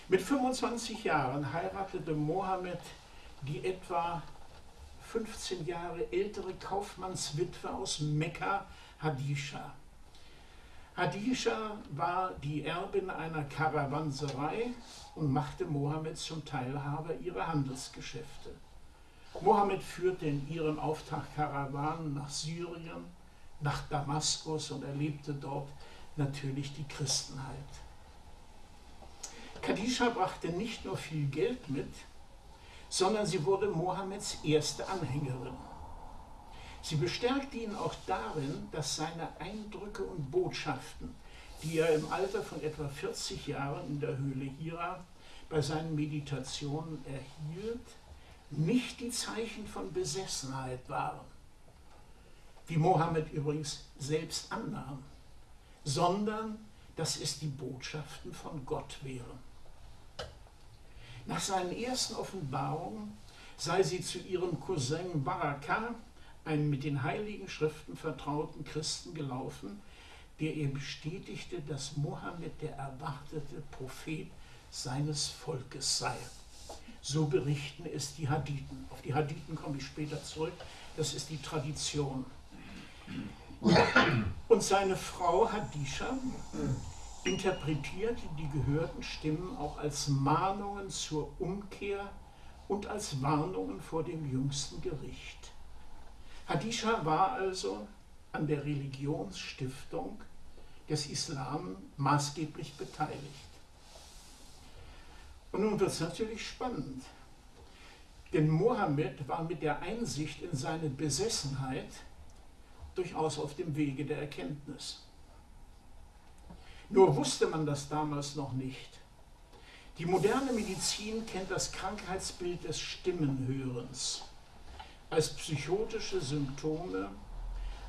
Mit 25 Jahren heiratete Mohammed die etwa 15 Jahre ältere Kaufmannswitwe aus Mekka, Hadisha. Hadisha war die Erbin einer Karawanserei und machte Mohammed zum Teilhaber ihrer Handelsgeschäfte. Mohammed führte in ihrem Auftrag Karawanen nach Syrien, nach Damaskus und erlebte dort natürlich die Christenheit. Khadija brachte nicht nur viel Geld mit, sondern sie wurde Mohammeds erste Anhängerin. Sie bestärkte ihn auch darin, dass seine Eindrücke und Botschaften, die er im Alter von etwa 40 Jahren in der Höhle Hira bei seinen Meditationen erhielt, nicht die Zeichen von Besessenheit waren. wie Mohammed übrigens selbst annahm, sondern dass es die Botschaften von Gott wären. Nach seinen ersten Offenbarungen sei sie zu ihrem Cousin Baraka, einem mit den heiligen Schriften vertrauten Christen, gelaufen, der ihr bestätigte, dass Mohammed der erwartete Prophet seines Volkes sei. So berichten es die Hadithen. Auf die Hadithen komme ich später zurück. Das ist die Tradition. Und seine Frau Hadisha interpretierte die gehörten Stimmen auch als Mahnungen zur Umkehr und als Warnungen vor dem jüngsten Gericht. Hadisha war also an der Religionsstiftung des Islam maßgeblich beteiligt. Und nun wird es natürlich spannend, denn Mohammed war mit der Einsicht in seine Besessenheit durchaus auf dem Wege der Erkenntnis. Nur wusste man das damals noch nicht. Die moderne Medizin kennt das Krankheitsbild des Stimmenhörens als psychotische Symptome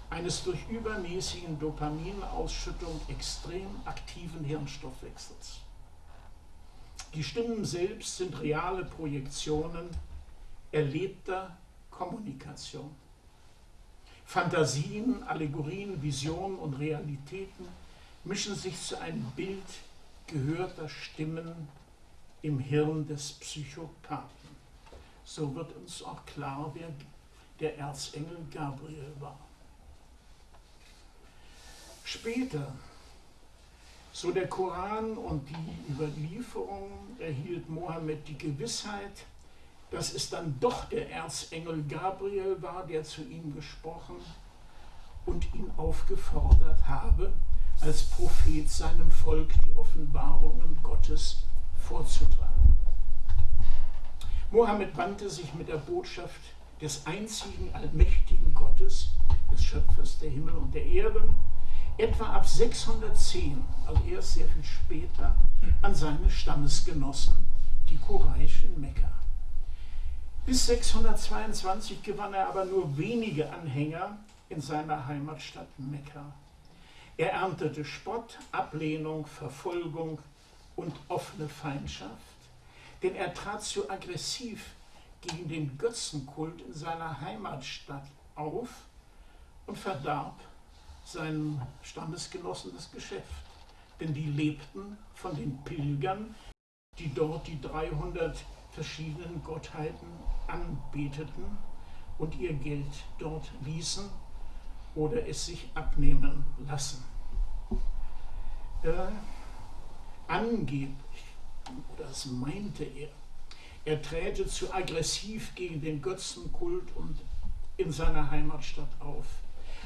eines durch übermäßigen Dopaminausschüttung extrem aktiven Hirnstoffwechsels. Die Stimmen selbst sind reale Projektionen erlebter Kommunikation. Fantasien, Allegorien, Visionen und Realitäten mischen sich zu einem Bild gehörter Stimmen im Hirn des Psychopathen. So wird uns auch klar, wer der Erzengel Gabriel war. Später so der Koran und die Überlieferung erhielt Mohammed die Gewissheit, dass es dann doch der Erzengel Gabriel war, der zu ihm gesprochen und ihn aufgefordert habe, als Prophet seinem Volk die Offenbarungen Gottes vorzutragen. Mohammed wandte sich mit der Botschaft des einzigen allmächtigen Gottes, des Schöpfers der Himmel und der Erde, etwa ab 610, also erst sehr viel später, an seine Stammesgenossen, die Quraysh in Mekka. Bis 622 gewann er aber nur wenige Anhänger in seiner Heimatstadt Mekka. Er erntete Spott, Ablehnung, Verfolgung und offene Feindschaft, denn er trat zu aggressiv gegen den Götzenkult in seiner Heimatstadt auf und verdarb seinen Stammesgenossen das Geschäft. Denn die lebten von den Pilgern, die dort die 300 verschiedenen Gottheiten anbeteten und ihr Geld dort ließen oder es sich abnehmen lassen. Äh, angeblich, oder das meinte er, er träte zu aggressiv gegen den Götzenkult und in seiner Heimatstadt auf.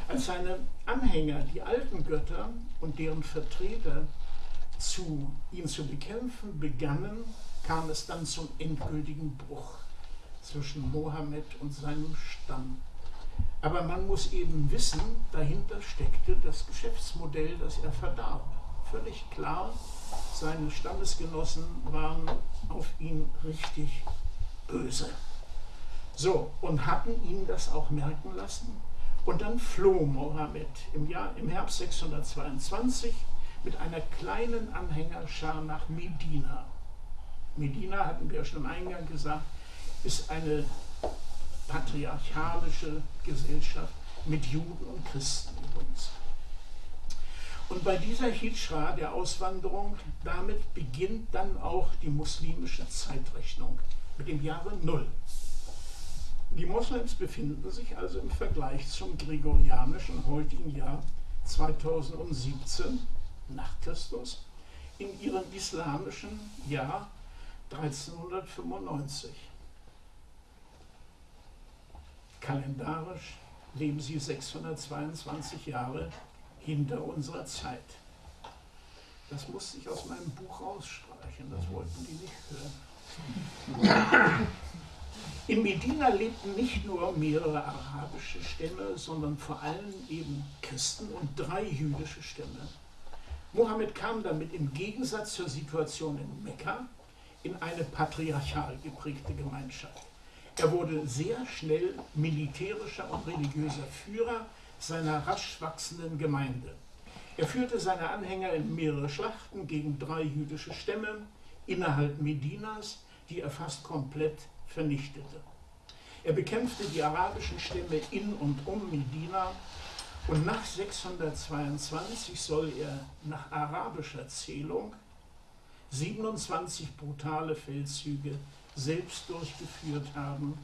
Als seine Anhänger, die alten Götter und deren Vertreter, zu ihn zu bekämpfen begannen, kam es dann zum endgültigen Bruch zwischen Mohammed und seinem Stamm. Aber man muss eben wissen, dahinter steckte das Geschäftsmodell, das er verdarb. Völlig klar, seine Stammesgenossen waren auf ihn richtig böse. So, und hatten ihn das auch merken lassen. Und dann floh Mohammed im, Jahr, im Herbst 622 mit einer kleinen Anhängerschar nach Medina. Medina, hatten wir ja schon im Eingang gesagt, ist eine patriarchalische Gesellschaft mit Juden und Christen übrigens. Und bei dieser Hijra, der Auswanderung, damit beginnt dann auch die muslimische Zeitrechnung mit dem Jahre Null. Die Moslems befinden sich also im Vergleich zum gregorianischen heutigen Jahr 2017 nach Christus in ihrem islamischen Jahr 1395. Kalendarisch leben sie 622 Jahre hinter unserer Zeit. Das musste ich aus meinem Buch rausstreichen, das wollten die nicht hören. In Medina lebten nicht nur mehrere arabische Stämme, sondern vor allem eben Christen und drei jüdische Stämme. Mohammed kam damit im Gegensatz zur Situation in Mekka in eine patriarchal geprägte Gemeinschaft. Er wurde sehr schnell militärischer und religiöser Führer seiner rasch wachsenden Gemeinde. Er führte seine Anhänger in mehrere Schlachten gegen drei jüdische Stämme innerhalb Medinas, die er fast komplett vernichtete. Er bekämpfte die arabischen Stämme in und um Medina und nach 622 soll er nach arabischer Zählung 27 brutale Feldzüge selbst durchgeführt haben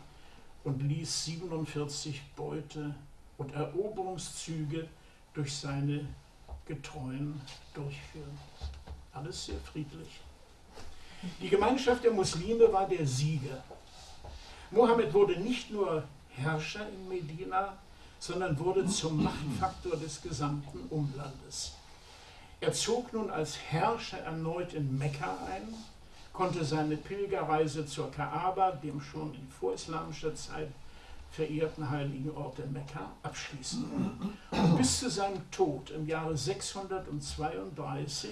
und ließ 47 Beute- und Eroberungszüge durch seine Getreuen durchführen. Alles sehr friedlich. Die Gemeinschaft der Muslime war der Sieger. Mohammed wurde nicht nur Herrscher in Medina, sondern wurde zum Machtfaktor des gesamten Umlandes. Er zog nun als Herrscher erneut in Mekka ein, konnte seine Pilgerreise zur Kaaba, dem schon in vorislamischer Zeit verehrten heiligen Ort in Mekka, abschließen. Und bis zu seinem Tod im Jahre 632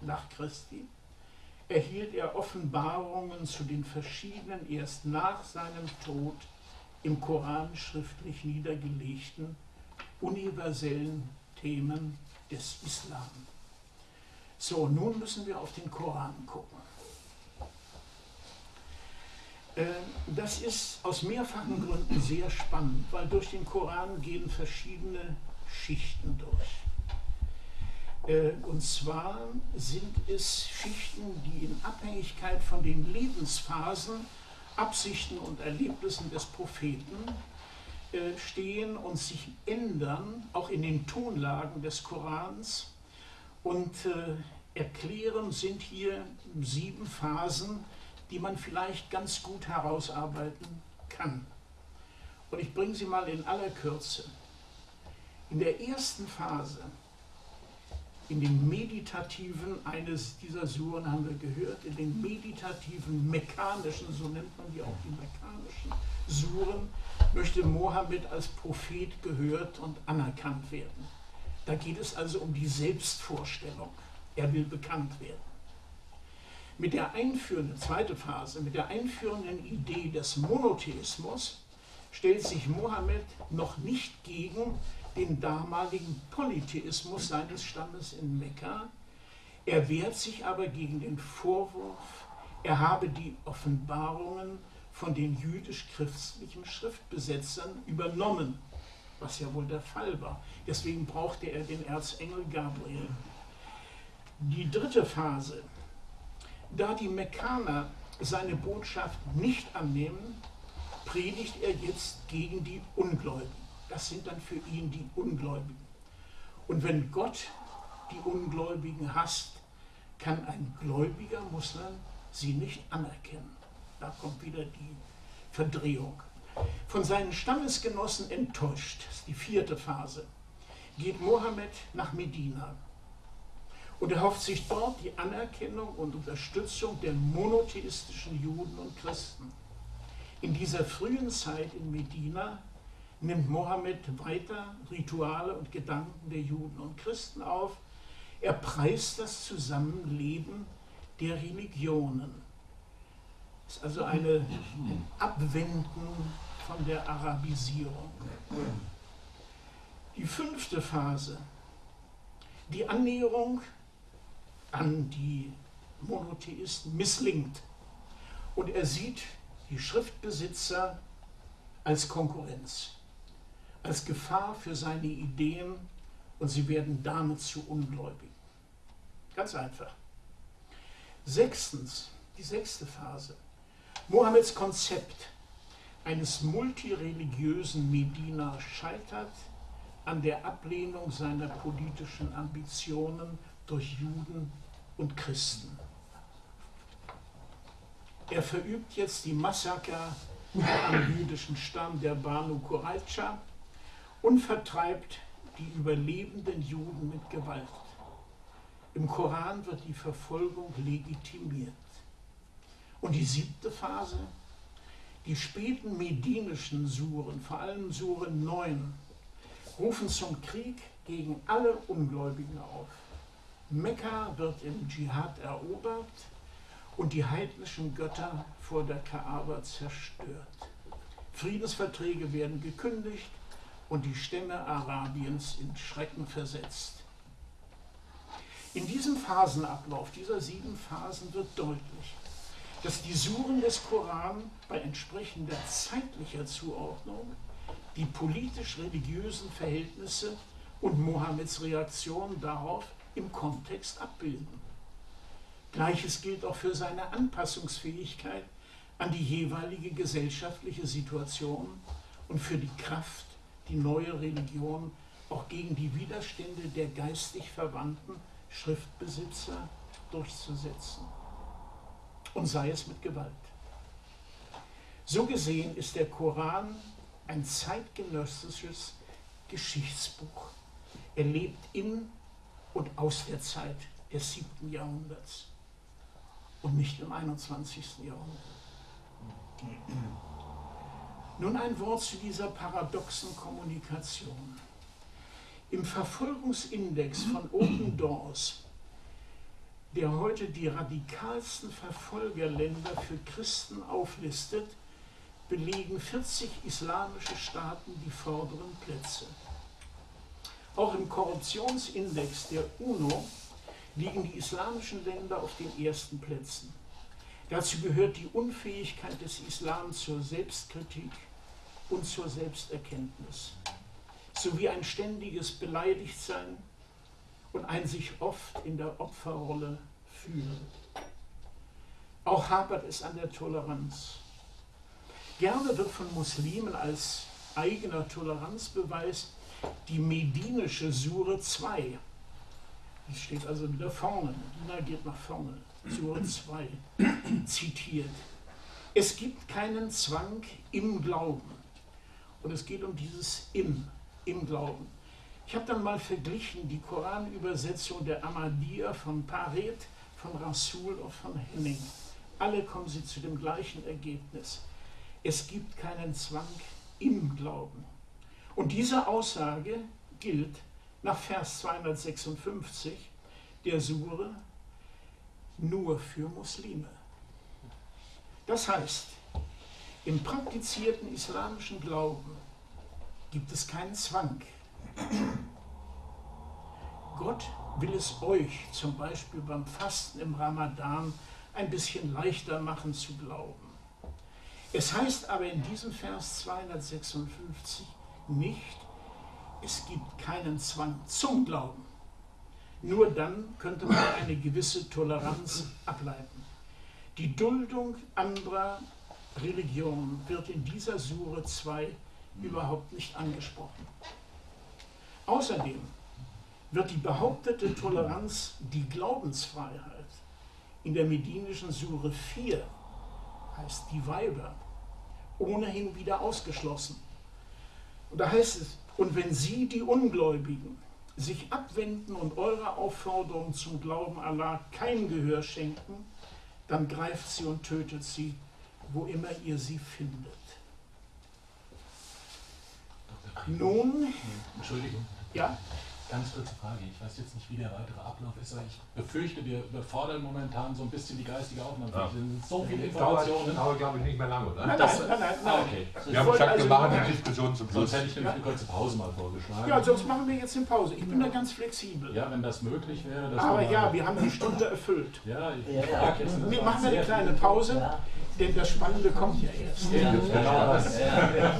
nach Christi erhielt er Offenbarungen zu den verschiedenen erst nach seinem Tod im Koran schriftlich niedergelegten universellen Themen des Islam. So, nun müssen wir auf den Koran gucken. Äh, das ist aus mehrfachen Gründen sehr spannend, weil durch den Koran gehen verschiedene Schichten durch. Äh, und zwar sind es Schichten, die in Abhängigkeit von den Lebensphasen, Absichten und Erlebnissen des Propheten äh, stehen und sich ändern, auch in den Tonlagen des Korans. Und erklären sind hier sieben Phasen, die man vielleicht ganz gut herausarbeiten kann. Und ich bringe sie mal in aller Kürze. In der ersten Phase, in den meditativen, eines dieser Suren haben wir gehört, in den meditativen, mechanischen, so nennt man die auch die mechanischen Suren, möchte Mohammed als Prophet gehört und anerkannt werden. Da geht es also um die Selbstvorstellung. Er will bekannt werden. Mit der einführenden, zweite Phase, mit der einführenden Idee des Monotheismus stellt sich Mohammed noch nicht gegen den damaligen Polytheismus seines Stammes in Mekka. Er wehrt sich aber gegen den Vorwurf, er habe die Offenbarungen von den jüdisch-christlichen Schriftbesetzern übernommen, was ja wohl der Fall war. Deswegen brauchte er den Erzengel Gabriel. Die dritte Phase da die Mekkaner seine Botschaft nicht annehmen, predigt er jetzt gegen die Ungläubigen. Das sind dann für ihn die Ungläubigen. Und wenn Gott die Ungläubigen hasst, kann ein gläubiger Muslim sie nicht anerkennen. Da kommt wieder die Verdrehung. Von seinen Stammesgenossen enttäuscht, das ist die vierte Phase, geht Mohammed nach Medina und er hofft sich dort die Anerkennung und Unterstützung der monotheistischen Juden und Christen. In dieser frühen Zeit in Medina nimmt Mohammed weiter Rituale und Gedanken der Juden und Christen auf. Er preist das Zusammenleben der Religionen. Das ist also eine Abwenden von der Arabisierung. Die fünfte Phase, die Annäherung an die Monotheisten misslingt. Und er sieht die Schriftbesitzer als Konkurrenz, als Gefahr für seine Ideen und sie werden damit zu Ungläubigen. Ganz einfach. Sechstens, die sechste Phase. Mohammeds Konzept eines multireligiösen Medina scheitert an der Ablehnung seiner politischen Ambitionen durch Juden und Christen. Er verübt jetzt die Massaker am jüdischen Stamm der Banu Qurayza und vertreibt die überlebenden Juden mit Gewalt. Im Koran wird die Verfolgung legitimiert. Und die siebte Phase, die späten medinischen Suren, vor allem Suren 9, rufen zum Krieg gegen alle Ungläubigen auf. Mekka wird im Dschihad erobert und die heidnischen Götter vor der Kaaba zerstört. Friedensverträge werden gekündigt und die Stämme Arabiens in Schrecken versetzt. In diesem Phasenablauf dieser sieben Phasen wird deutlich, dass die Suren des Koran bei entsprechender zeitlicher Zuordnung die politisch-religiösen Verhältnisse und Mohammeds Reaktion darauf im Kontext abbilden. Gleiches gilt auch für seine Anpassungsfähigkeit an die jeweilige gesellschaftliche Situation und für die Kraft, die neue Religion auch gegen die Widerstände der geistig verwandten Schriftbesitzer durchzusetzen. Und sei es mit Gewalt. So gesehen ist der Koran ein zeitgenössisches Geschichtsbuch. Er lebt in und aus der Zeit des siebten Jahrhunderts und nicht im 21. Jahrhundert. Nun ein Wort zu dieser paradoxen Kommunikation. Im Verfolgungsindex von Open Doors, der heute die radikalsten Verfolgerländer für Christen auflistet, belegen 40 islamische Staaten die vorderen Plätze. Auch im Korruptionsindex der UNO liegen die islamischen Länder auf den ersten Plätzen. Dazu gehört die Unfähigkeit des Islam zur Selbstkritik und zur Selbsterkenntnis, sowie ein ständiges Beleidigtsein und ein sich oft in der Opferrolle fühlen. Auch hapert es an der Toleranz. Gerne wird von Muslimen als eigener Toleranzbeweis die medinische Sure 2, die steht also wieder vorne, Medina geht nach vorne, Sure 2, zitiert. Es gibt keinen Zwang im Glauben. Und es geht um dieses im, im Glauben. Ich habe dann mal verglichen die Koranübersetzung der Ahmadiyya von Paret, von Rasul und von Henning. Alle kommen sie zu dem gleichen Ergebnis. Es gibt keinen Zwang im Glauben. Und diese Aussage gilt nach Vers 256 der Sure nur für Muslime. Das heißt, im praktizierten islamischen Glauben gibt es keinen Zwang. Gott will es euch zum Beispiel beim Fasten im Ramadan ein bisschen leichter machen zu glauben. Es heißt aber in diesem Vers 256 nicht, es gibt keinen Zwang zum Glauben. Nur dann könnte man eine gewisse Toleranz ableiten. Die Duldung anderer Religionen wird in dieser Sure 2 überhaupt nicht angesprochen. Außerdem wird die behauptete Toleranz, die Glaubensfreiheit, in der medinischen Sure 4, heißt die Weiber, ohnehin wieder ausgeschlossen. Und da heißt es, und wenn sie, die Ungläubigen, sich abwenden und eurer Aufforderung zum Glauben Allah kein Gehör schenken, dann greift sie und tötet sie, wo immer ihr sie findet. Nun, Entschuldigung. Ja? Ganz kurze Frage. Ich weiß jetzt nicht, wie der weitere Ablauf ist, aber ich befürchte, wir überfordern momentan so ein bisschen die geistige Aufnahme. Ja. Sind so viele Dauert, Informationen. dauert glaube ich, nicht mehr lange, oder? Nein, Das- nein, nein, nein, Ah, okay. Wir haben gesagt, wir also machen nur- die Diskussion zum Schluss. Sonst hätte ich nämlich eine kurze Pause mal vorgeschlagen. Ja, sonst machen wir jetzt eine Pause. Ich bin da ganz flexibel. Ja, wenn das möglich wäre. dass Aber wir ja, wir haben die Stunde erfüllt. Ja, ich Ja, ja. jetzt. Wir machen eine kleine Pause, Ja. denn das Spannende kommt ja erst. Ja, genau das. Ja, ja.